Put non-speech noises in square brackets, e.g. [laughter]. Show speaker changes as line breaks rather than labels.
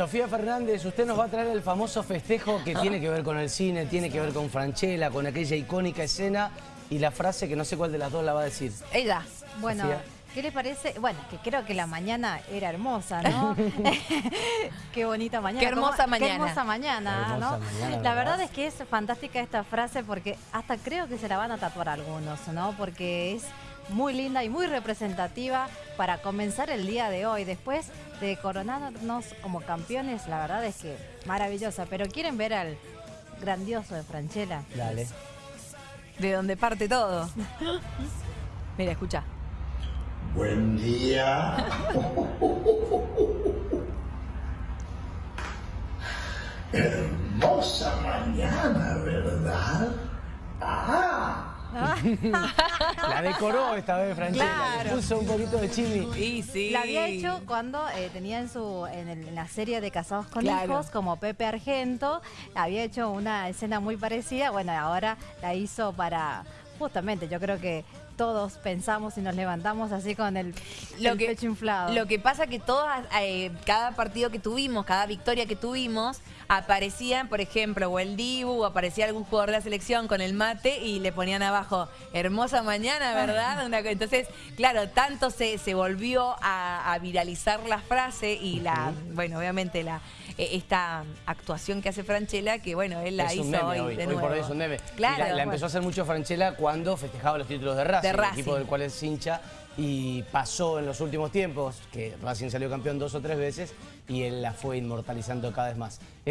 Sofía Fernández, usted nos va a traer el famoso festejo que tiene que ver con el cine, tiene que ver con Franchella, con aquella icónica escena y la frase que no sé cuál de las dos la va a decir.
Ella. Bueno,
Sofía.
¿qué les parece? Bueno, que creo que la mañana era hermosa, ¿no? [laughs] [laughs] qué bonita mañana.
Qué hermosa
¿Cómo-
mañana.
Qué hermosa mañana,
Hermosa
¿no?
mañana,
la
¿verdad?
verdad es que es fantástica esta frase porque hasta creo que se la van a tatuar algunos, ¿no? Porque es muy linda y muy representativa para comenzar el día de hoy. Después de coronarnos como campeones, la verdad es que maravillosa. Pero ¿quieren ver al grandioso de Franchella?
Dale.
De donde parte todo. [laughs] Mira, escucha.
Buen día. [laughs] Hermosa mañana, ¿verdad? Ah. [laughs]
La decoró esta vez Franchella, le
Claro.
puso un poquito de chili.
Sí, sí.
La había hecho cuando eh, tenía en su en, el- en la serie de Casados con
Claro.
Hijos como Pepe Argento, había hecho una escena muy parecida, bueno, ahora la hizo para justamente, yo creo que todos pensamos y nos levantamos así con el,
Lo
el
que,
pecho inflado.
Lo que pasa que todas, eh, cada partido que tuvimos, cada victoria que tuvimos, aparecían, por ejemplo, o el Dibu, o aparecía algún jugador de la selección con el mate y le ponían abajo, hermosa mañana, ¿verdad? Una entonces, claro, tanto se, se volvió a, a viralizar la frase y la, bueno, obviamente la eh, esta actuación que hace Franchella, que bueno, él la
es
hizo
un meme
hoy,
hoy,
de
hoy por
nuevo.
hoy es un meme.
Claro.
La, la
bueno.
empezó a hacer mucho Franchella cuando festejaba los títulos de Racing,
De
el equipo del cual es hincha, y pasó en los últimos tiempos, que Racing salió campeón dos o tres veces, y él la fue inmortalizando cada vez más. Este